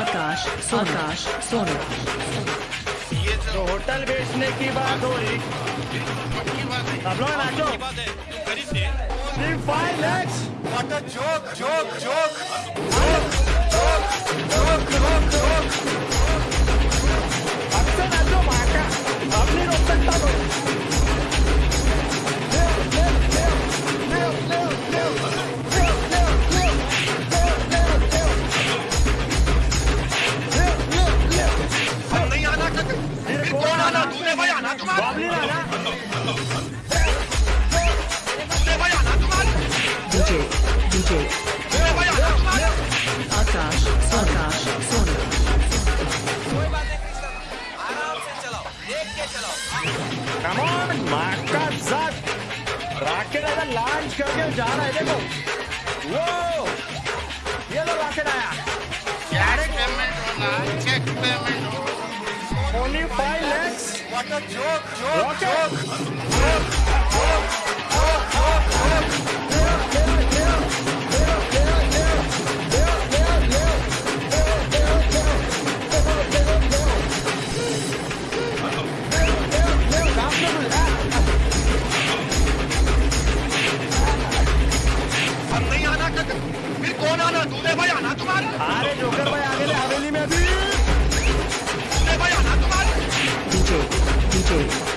आकाश आकाश सोनू। ये तो होटल बेचने की बात हो रही है लोग नाचो five lakhs What a joke, joke, joke. DJ आना तुम्हारा आकाश आकाश कम ऑन माका जात रॉकेट ऐसा लॉन्च करके जा रहा है देखो। वो ये लो रॉकेट आया। कैश पेमेंट होना चेक पेमेंट होना only five What a joke, joke, rocket joke. हम नहीं आना चाहते फिर कौन आना तूने भाई आना तुम्हारा अरे जोकर DJ.